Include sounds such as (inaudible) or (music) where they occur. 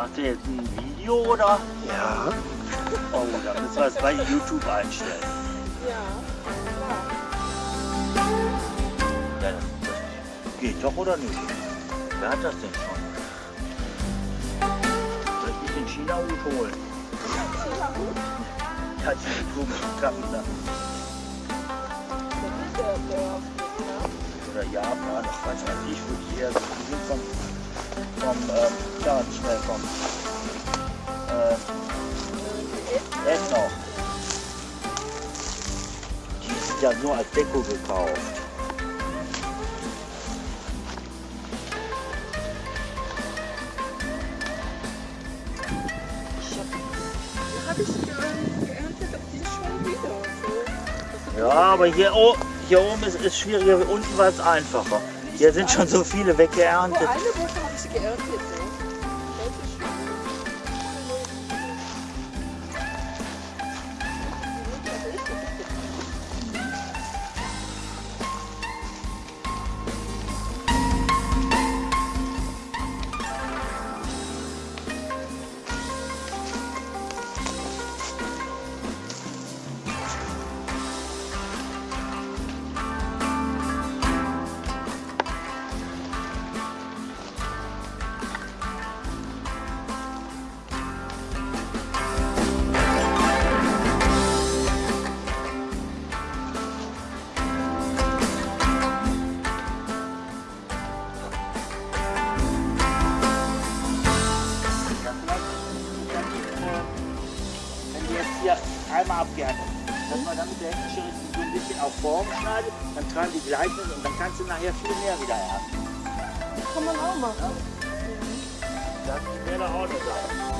Macht ihr jetzt ein Video oder? Ja. (laughs) Oh, dann müssen wir es bei YouTube einstellen. Ja. Ja, das, das geht doch oder nicht? Wer hat das denn schon? Soll ich mich den China-Hut holen? Ja, da. Das der auf dem, ne? Oder Japan, was weiß ich, wo die her sind. Vom, ähm, schnell vom äh, Essen noch. Die sind ja nur als Deko gekauft. habe ich geerntet, ob die schon wieder so. Ja, aber hier, oh, hier oben ist es schwieriger, unten war es einfacher. Hier sind schon so viele weggeerntet. einer Woche habe ich sie geerntet. Hier einmal abgeerntet dass man dann mit der Heckenschere so ein bisschen auf Form schneidet, dann tragen die Gleichnis und dann kannst du nachher viel mehr wieder ernten. Kann man auch machen. Das wäre doch auch eine Sache.